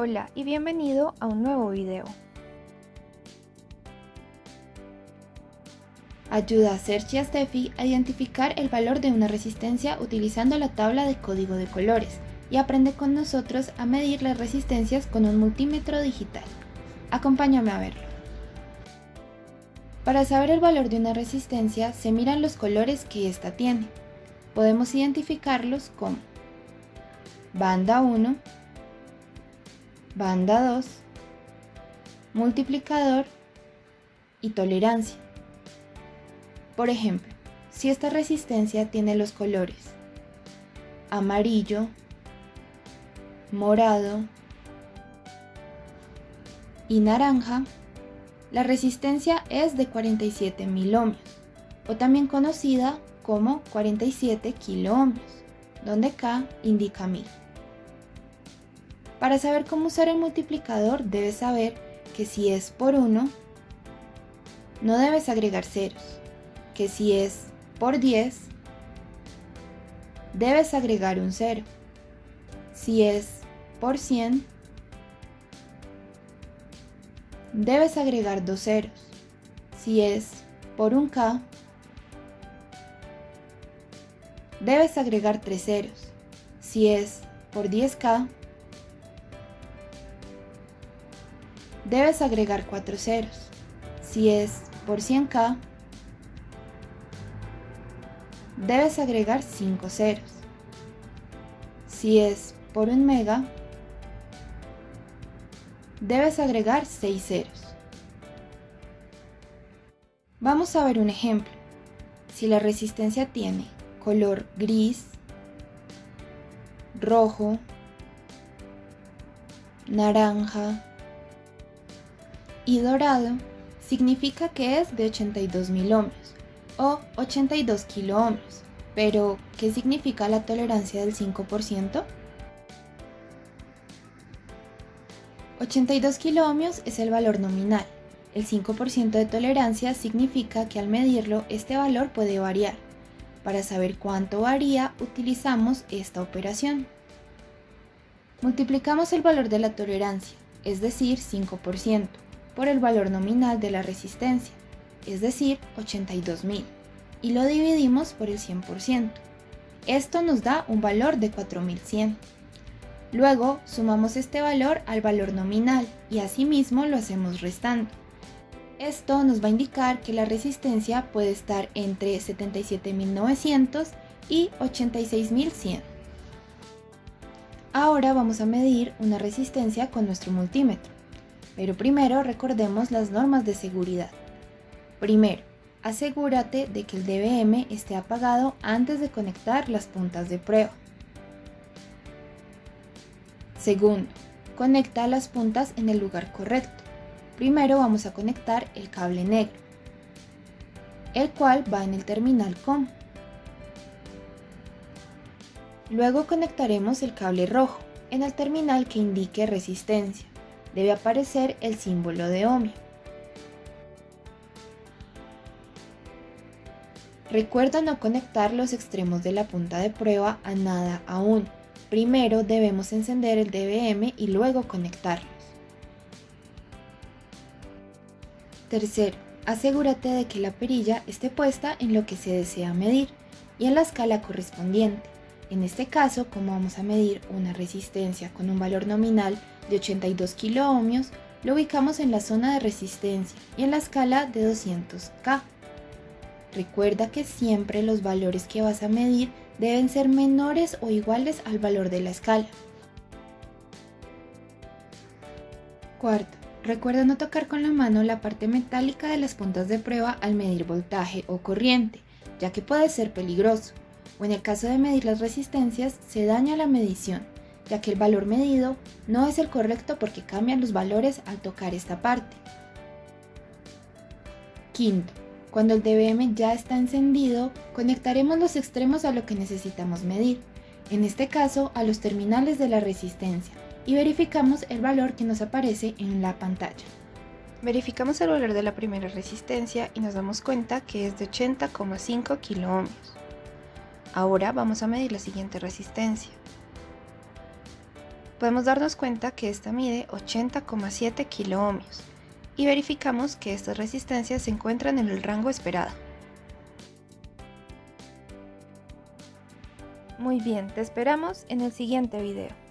Hola y bienvenido a un nuevo video. Ayuda a Sergi y a Steffi a identificar el valor de una resistencia utilizando la tabla de código de colores y aprende con nosotros a medir las resistencias con un multímetro digital. Acompáñame a verlo. Para saber el valor de una resistencia se miran los colores que ésta tiene. Podemos identificarlos como banda 1, banda 2, multiplicador y tolerancia. Por ejemplo, si esta resistencia tiene los colores amarillo, morado y naranja, la resistencia es de 47 mil ohmios, o también conocida como 47 kiloohmios, donde K indica 1000. Para saber cómo usar el multiplicador debes saber que si es por 1, no debes agregar ceros, que si es por 10, debes agregar un cero. Si es por 100, debes agregar dos ceros. Si es por un K, debes agregar tres ceros. Si es por 10K, debes agregar 4 ceros. Si es por 100k, debes agregar 5 ceros. Si es por 1 mega, debes agregar 6 ceros. Vamos a ver un ejemplo. Si la resistencia tiene color gris, rojo, naranja, y dorado significa que es de 82 mil ohmios o 82 kiloohmios. Pero, ¿qué significa la tolerancia del 5%? 82 kiloohmios es el valor nominal. El 5% de tolerancia significa que al medirlo este valor puede variar. Para saber cuánto varía utilizamos esta operación. Multiplicamos el valor de la tolerancia, es decir, 5% por el valor nominal de la resistencia, es decir, 82.000, y lo dividimos por el 100%. Esto nos da un valor de 4100. Luego sumamos este valor al valor nominal y asimismo lo hacemos restando. Esto nos va a indicar que la resistencia puede estar entre 77.900 y 86.100. Ahora vamos a medir una resistencia con nuestro multímetro. Pero primero recordemos las normas de seguridad. Primero, asegúrate de que el DBM esté apagado antes de conectar las puntas de prueba. Segundo, conecta las puntas en el lugar correcto. Primero vamos a conectar el cable negro, el cual va en el terminal COM. Luego conectaremos el cable rojo en el terminal que indique resistencia debe aparecer el símbolo de ohmio. Recuerda no conectar los extremos de la punta de prueba a nada aún. Primero debemos encender el DBM y luego conectarlos. Tercero, asegúrate de que la perilla esté puesta en lo que se desea medir y en la escala correspondiente. En este caso, como vamos a medir una resistencia con un valor nominal de 82 kiloohmios, lo ubicamos en la zona de resistencia y en la escala de 200K. Recuerda que siempre los valores que vas a medir deben ser menores o iguales al valor de la escala. Cuarto, recuerda no tocar con la mano la parte metálica de las puntas de prueba al medir voltaje o corriente, ya que puede ser peligroso o en el caso de medir las resistencias se daña la medición, ya que el valor medido no es el correcto porque cambian los valores al tocar esta parte. Quinto, cuando el DBM ya está encendido, conectaremos los extremos a lo que necesitamos medir, en este caso a los terminales de la resistencia, y verificamos el valor que nos aparece en la pantalla. Verificamos el valor de la primera resistencia y nos damos cuenta que es de 80,5 kiloohmios. Ahora vamos a medir la siguiente resistencia. podemos darnos cuenta que esta mide 80,7 kiloohmios y verificamos que estas resistencias se encuentran en el rango esperado. Muy bien, te esperamos en el siguiente video.